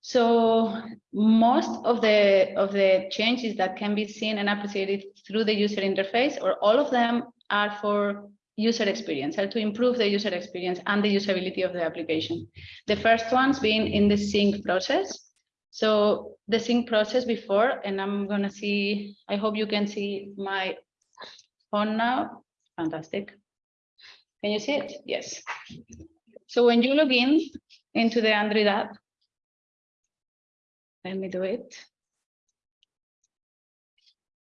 So most of the of the changes that can be seen and appreciated through the user interface, or all of them, are for user experience, are to improve the user experience and the usability of the application. The first ones being in the sync process. So the sync process before, and I'm gonna see, I hope you can see my phone now. Fantastic. Can you see it? Yes. So when you log in into the Android app, let me do it.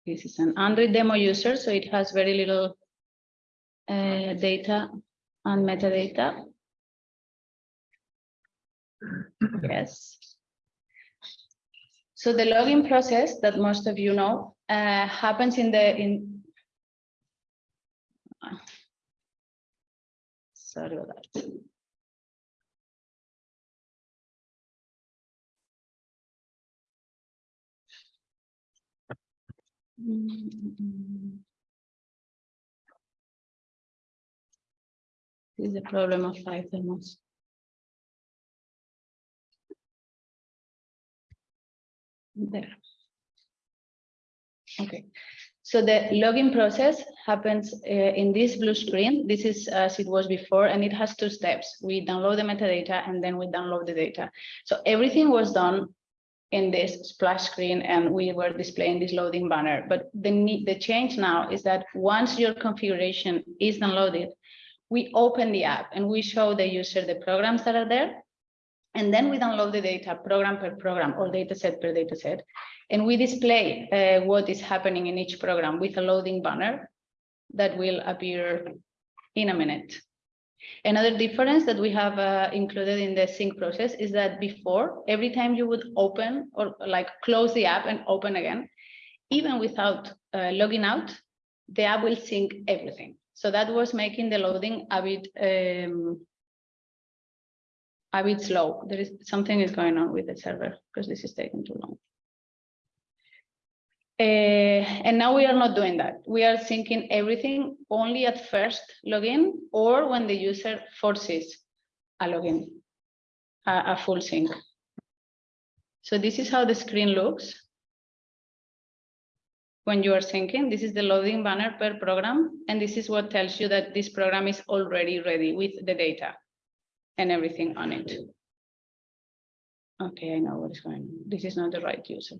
This is an Android demo user, so it has very little uh, data and metadata. Yes. So the login process that most of you know uh, happens in the in. Sorry about that. Mm-hmm. This is the problem of five demos. There. Okay, so the login process happens uh, in this blue screen. This is as it was before, and it has two steps. We download the metadata and then we download the data. So everything was done in this splash screen and we were displaying this loading banner. But the, the change now is that once your configuration is downloaded, we open the app and we show the user the programs that are there and then we download the data program per program or data set per data set. And we display uh, what is happening in each program with a loading banner that will appear in a minute. Another difference that we have uh, included in the sync process is that before, every time you would open or like close the app and open again, even without uh, logging out, the app will sync everything. So that was making the loading a bit um, a bit slow. There is something is going on with the server because this is taking too long. Uh, and now we are not doing that. We are syncing everything only at first login or when the user forces a login, a, a full sync. So this is how the screen looks when you are syncing. This is the loading banner per program, and this is what tells you that this program is already ready with the data and everything on it. Okay, I know what is going on. This is not the right user.